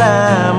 coração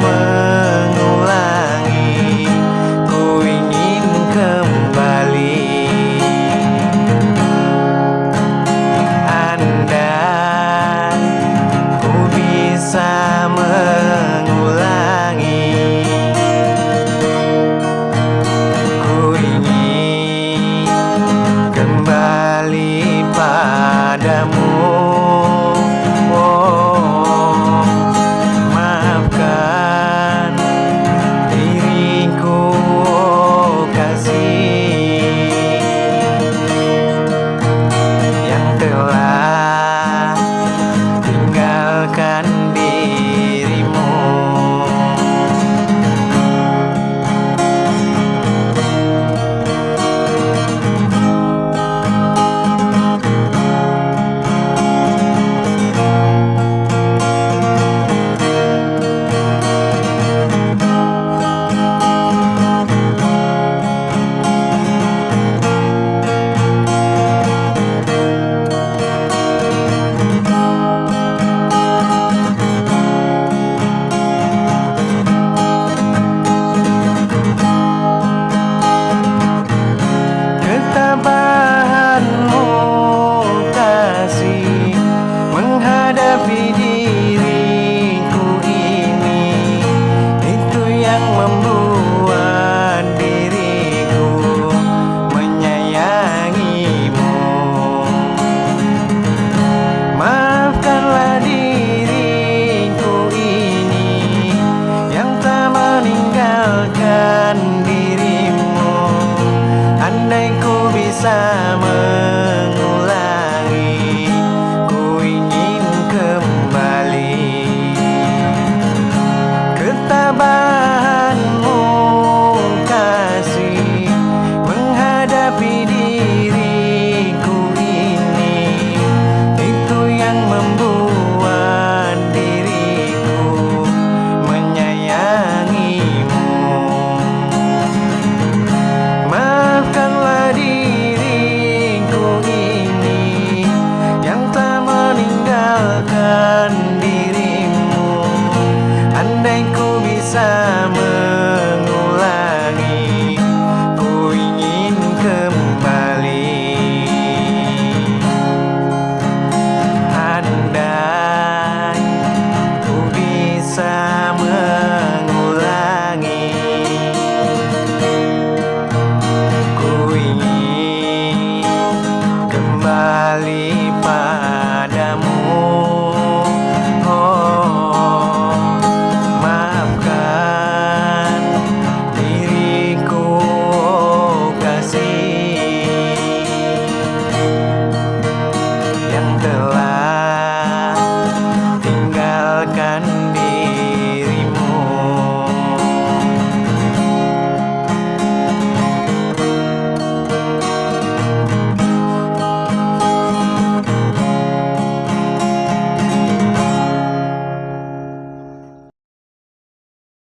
xa mơ ngulangi ku ingin kembali ketabahanmu kasih menghadapi diri